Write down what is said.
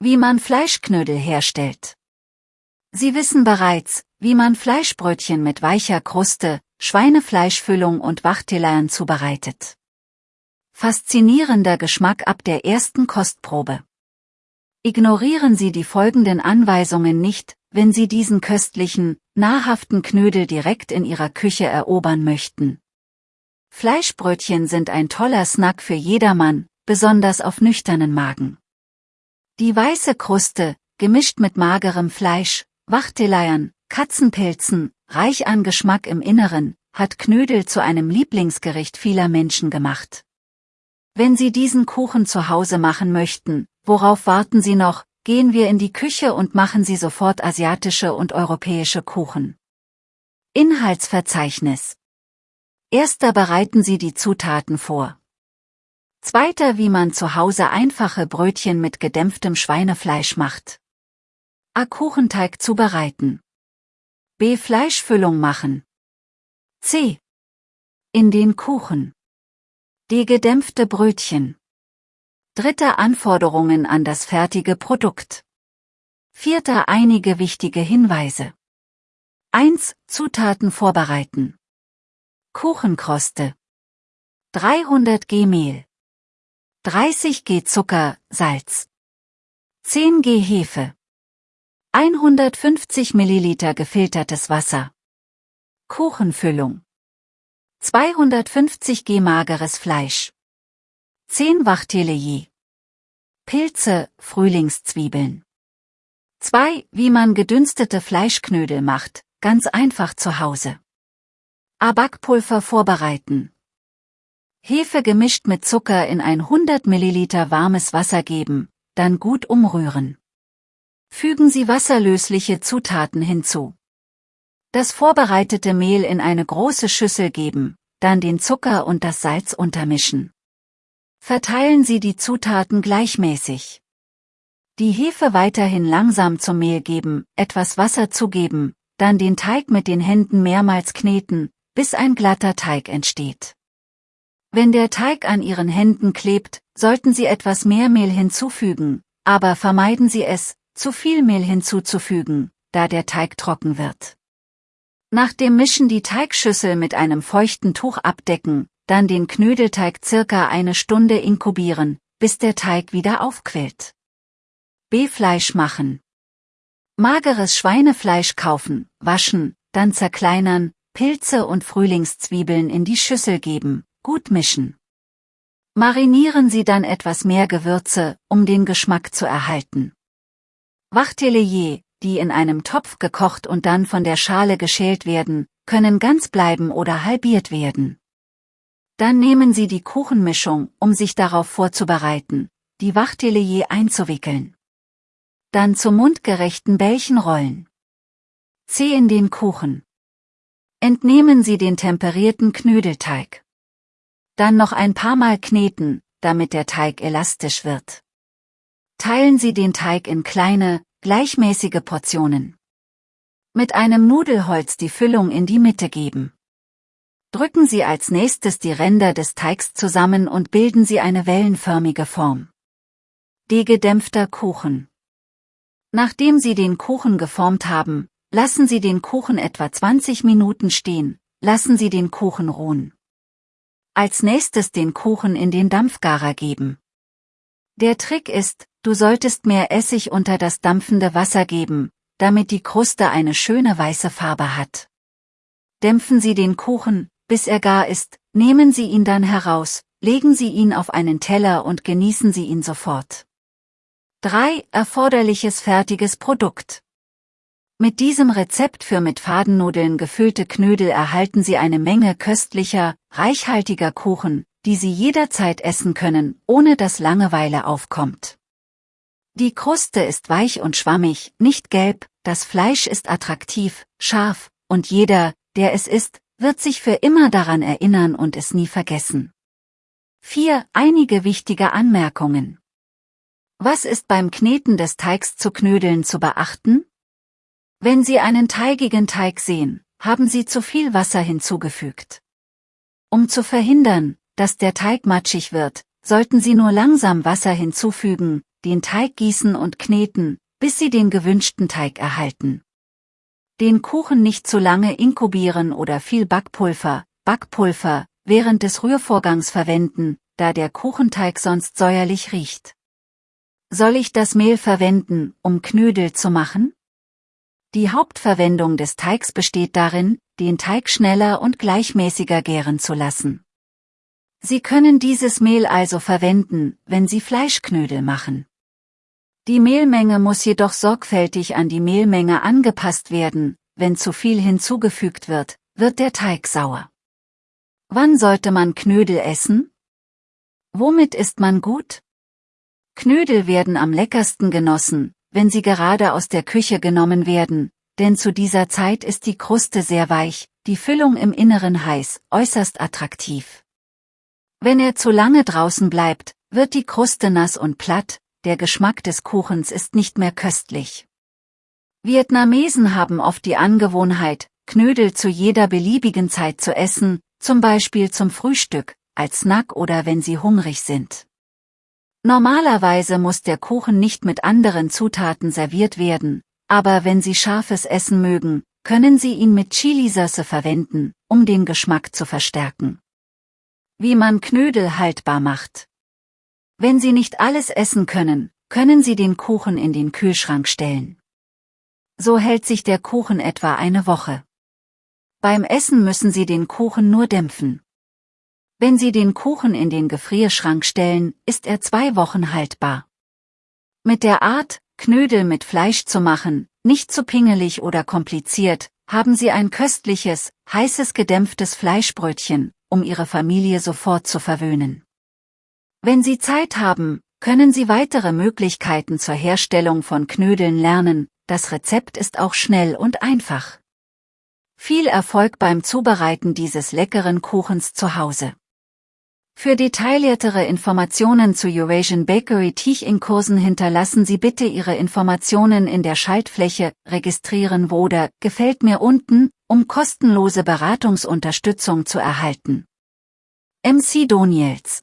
Wie man Fleischknödel herstellt. Sie wissen bereits, wie man Fleischbrötchen mit weicher Kruste, Schweinefleischfüllung und Wachtelern zubereitet. Faszinierender Geschmack ab der ersten Kostprobe. Ignorieren Sie die folgenden Anweisungen nicht, wenn Sie diesen köstlichen, nahrhaften Knödel direkt in Ihrer Küche erobern möchten. Fleischbrötchen sind ein toller Snack für jedermann, besonders auf nüchternen Magen. Die weiße Kruste, gemischt mit magerem Fleisch, Wachteleiern, Katzenpilzen, reich an Geschmack im Inneren, hat Knödel zu einem Lieblingsgericht vieler Menschen gemacht. Wenn Sie diesen Kuchen zu Hause machen möchten, worauf warten Sie noch, gehen wir in die Küche und machen Sie sofort asiatische und europäische Kuchen. Inhaltsverzeichnis Erster bereiten Sie die Zutaten vor. Zweiter wie man zu Hause einfache Brötchen mit gedämpftem Schweinefleisch macht. A. Kuchenteig zubereiten. B. Fleischfüllung machen. C. In den Kuchen. Die gedämpfte Brötchen. Dritte Anforderungen an das fertige Produkt. Vierter einige wichtige Hinweise. 1. Zutaten vorbereiten. Kuchenkroste. 300 G Mehl. 30 G Zucker, Salz. 10 G Hefe. 150 Milliliter gefiltertes Wasser. Kuchenfüllung. 250 G mageres Fleisch. 10 Wachtele je. Pilze, Frühlingszwiebeln. 2. Wie man gedünstete Fleischknödel macht, ganz einfach zu Hause. A Backpulver vorbereiten. Hefe gemischt mit Zucker in ein 100 Milliliter warmes Wasser geben, dann gut umrühren. Fügen Sie wasserlösliche Zutaten hinzu. Das vorbereitete Mehl in eine große Schüssel geben, dann den Zucker und das Salz untermischen. Verteilen Sie die Zutaten gleichmäßig. Die Hefe weiterhin langsam zum Mehl geben, etwas Wasser zugeben, dann den Teig mit den Händen mehrmals kneten, bis ein glatter Teig entsteht. Wenn der Teig an Ihren Händen klebt, sollten Sie etwas mehr Mehl hinzufügen, aber vermeiden Sie es, zu viel Mehl hinzuzufügen, da der Teig trocken wird. Nach dem Mischen die Teigschüssel mit einem feuchten Tuch abdecken, dann den Knödelteig circa eine Stunde inkubieren, bis der Teig wieder aufquillt. B-Fleisch machen. Mageres Schweinefleisch kaufen, waschen, dann zerkleinern, Pilze und Frühlingszwiebeln in die Schüssel geben, gut mischen. Marinieren Sie dann etwas mehr Gewürze, um den Geschmack zu erhalten. Wachtellier, die in einem Topf gekocht und dann von der Schale geschält werden, können ganz bleiben oder halbiert werden. Dann nehmen Sie die Kuchenmischung, um sich darauf vorzubereiten, die Wachtellier einzuwickeln. Dann zu mundgerechten Bällchen rollen. C in den Kuchen. Entnehmen Sie den temperierten Knödelteig. Dann noch ein paar Mal kneten, damit der Teig elastisch wird. Teilen Sie den Teig in kleine, gleichmäßige Portionen. Mit einem Nudelholz die Füllung in die Mitte geben. Drücken Sie als nächstes die Ränder des Teigs zusammen und bilden Sie eine wellenförmige Form. Degedämpfter Kuchen. Nachdem Sie den Kuchen geformt haben, lassen Sie den Kuchen etwa 20 Minuten stehen, lassen Sie den Kuchen ruhen. Als nächstes den Kuchen in den Dampfgarer geben. Der Trick ist, Du solltest mehr Essig unter das dampfende Wasser geben, damit die Kruste eine schöne weiße Farbe hat. Dämpfen Sie den Kuchen, bis er gar ist, nehmen Sie ihn dann heraus, legen Sie ihn auf einen Teller und genießen Sie ihn sofort. 3. Erforderliches fertiges Produkt. Mit diesem Rezept für mit Fadennudeln gefüllte Knödel erhalten Sie eine Menge köstlicher, reichhaltiger Kuchen, die Sie jederzeit essen können, ohne dass Langeweile aufkommt. Die Kruste ist weich und schwammig, nicht gelb, das Fleisch ist attraktiv, scharf, und jeder, der es isst, wird sich für immer daran erinnern und es nie vergessen. 4. Einige wichtige Anmerkungen. Was ist beim Kneten des Teigs zu Knödeln zu beachten? Wenn Sie einen teigigen Teig sehen, haben Sie zu viel Wasser hinzugefügt. Um zu verhindern, dass der Teig matschig wird, sollten Sie nur langsam Wasser hinzufügen, den Teig gießen und kneten, bis Sie den gewünschten Teig erhalten. Den Kuchen nicht zu lange inkubieren oder viel Backpulver, Backpulver, während des Rührvorgangs verwenden, da der Kuchenteig sonst säuerlich riecht. Soll ich das Mehl verwenden, um Knödel zu machen? Die Hauptverwendung des Teigs besteht darin, den Teig schneller und gleichmäßiger gären zu lassen. Sie können dieses Mehl also verwenden, wenn Sie Fleischknödel machen. Die Mehlmenge muss jedoch sorgfältig an die Mehlmenge angepasst werden, wenn zu viel hinzugefügt wird, wird der Teig sauer. Wann sollte man Knödel essen? Womit isst man gut? Knödel werden am leckersten genossen, wenn sie gerade aus der Küche genommen werden, denn zu dieser Zeit ist die Kruste sehr weich, die Füllung im Inneren heiß, äußerst attraktiv. Wenn er zu lange draußen bleibt, wird die Kruste nass und platt, der Geschmack des Kuchens ist nicht mehr köstlich. Vietnamesen haben oft die Angewohnheit, Knödel zu jeder beliebigen Zeit zu essen, zum Beispiel zum Frühstück, als Snack oder wenn sie hungrig sind. Normalerweise muss der Kuchen nicht mit anderen Zutaten serviert werden, aber wenn Sie scharfes Essen mögen, können Sie ihn mit Chilisauce verwenden, um den Geschmack zu verstärken. Wie man Knödel haltbar macht. Wenn Sie nicht alles essen können, können Sie den Kuchen in den Kühlschrank stellen. So hält sich der Kuchen etwa eine Woche. Beim Essen müssen Sie den Kuchen nur dämpfen. Wenn Sie den Kuchen in den Gefrierschrank stellen, ist er zwei Wochen haltbar. Mit der Art, Knödel mit Fleisch zu machen, nicht zu pingelig oder kompliziert, haben Sie ein köstliches, heißes gedämpftes Fleischbrötchen, um Ihre Familie sofort zu verwöhnen. Wenn Sie Zeit haben, können Sie weitere Möglichkeiten zur Herstellung von Knödeln lernen, das Rezept ist auch schnell und einfach. Viel Erfolg beim Zubereiten dieses leckeren Kuchens zu Hause. Für detailliertere Informationen zu Eurasian Bakery Teaching-Kursen hinterlassen Sie bitte Ihre Informationen in der Schaltfläche Registrieren oder Gefällt mir unten, um kostenlose Beratungsunterstützung zu erhalten. MC Doniels